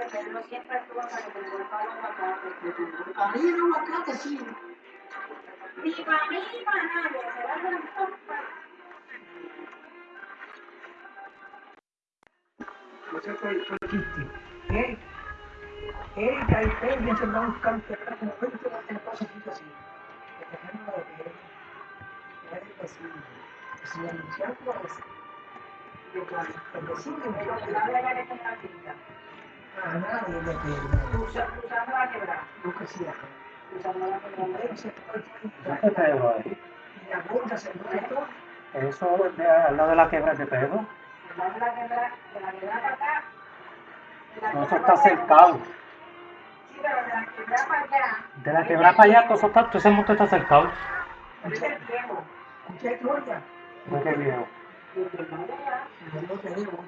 Le palo aguacate. Sí. Ni para mí ni para nadie, se va a hacer No sé cuál fue el chiste. Él, Erika y Pedro se van a buscar un terreno como 20 de las cosas así. El terreno de Pedro. Era el vecino. Y se le anunciaron por eso. De que el vecino me Pero dijo que nadie a nadie de la no. Usando la quebrada. Pedro se fue ¿Dónde es todo. Eso es de, al lado de la quebra de Pedro. Usando la quebrada, de la quebrada para acá. de No, eso está cercado. Sí, pero de la quebrada para allá. De la quebra para allá, todo, eso está, todo ese monte está cercado. Es el viejo. ¿De qué viejo? Y el viejo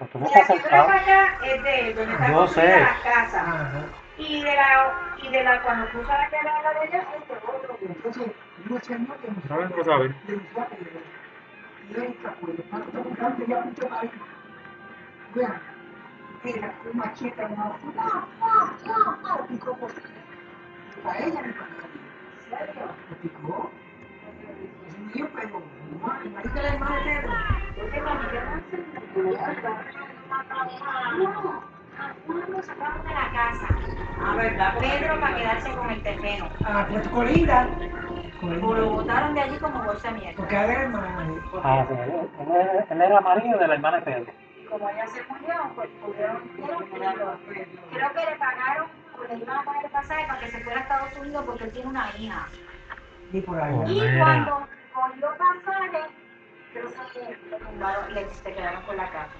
Pues todo De está la cercado. para allá es de donde está Yo sé. la casa. Ajá. Y de la, y de la, cuando cruza la quebrada de allá, es de otro. Entonces, yo señor que me ¿Saben o saben? y pues, que buscando ya mucho marido. Vean, era una ¡ah, ah, ah, ah! picó por ella. No, sacaron de la casa. Ah, ¿verdad? Pedro para quedarse con el terreno. Ah, pues Colinda. O lo botaron de allí como bolsa de mierda. Porque era hermana. Ah, sí, él, era marido de la hermana de Pedro. Y como ella se murió, pues pudieron, creo, creo que le pagaron, o le iban a pagar el pasaje para que se fuera a Estados Unidos porque él tiene una hija. Y por ahí. Oh. Y cuando cogió que le le se quedaron con la casa.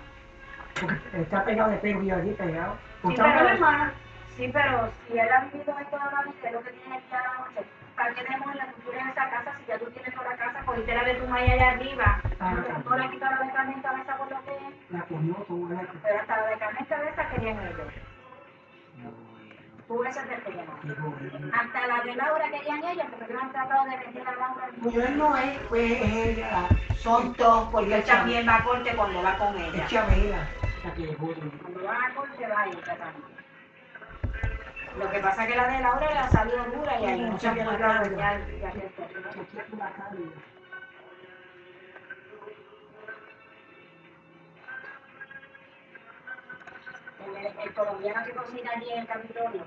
Porque está pegado de Pedro y allí pegado. Sí, pero, hermana. sí, pero si él ha vivido ahí toda la vida, es lo que tiene aquí a la noche. ¿Para qué tenemos la cultura en esa casa si ya tú tienes toda la casa? Cogiste la de tu maya allá arriba. No la quitaron de carne cabeza por lo que es. La comió toda la Pero hasta la de carne cabeza querían ellos. Tú esa te querían. Hasta la de Laura querían ellos porque ellos han tratado de vender a Laura. Él no es, pues es ella. Son dos, porque él también va a corte cuando va con Es ella. Chabela. La que llegó. Cuando va a corte va ella también. Lo que pasa es que la de Laura le ha salido dura y ahí no se puede El, colombiano que cocina allí en el Capitolio,